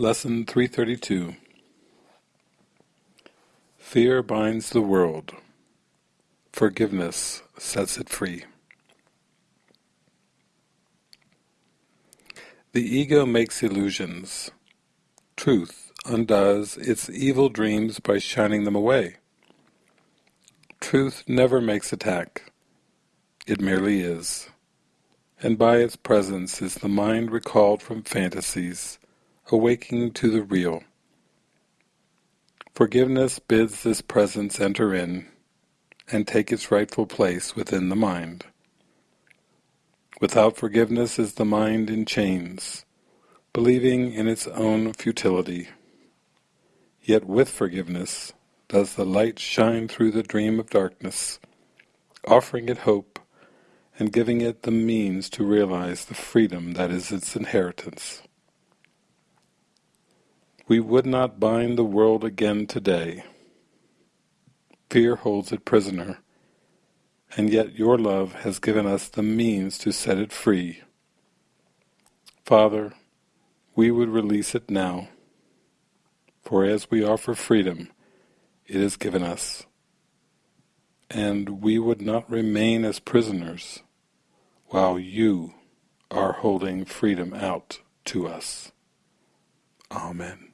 Lesson 332 Fear binds the world, forgiveness sets it free. The ego makes illusions. Truth undoes its evil dreams by shining them away. Truth never makes attack. It merely is. And by its presence is the mind recalled from fantasies awaking to the real. Forgiveness bids this presence enter in and take its rightful place within the mind. Without forgiveness is the mind in chains, believing in its own futility. Yet with forgiveness does the light shine through the dream of darkness, offering it hope and giving it the means to realize the freedom that is its inheritance. We would not bind the world again today. Fear holds it prisoner, and yet your love has given us the means to set it free. Father, we would release it now, for as we offer freedom, it is given us, and we would not remain as prisoners while you are holding freedom out to us. Amen.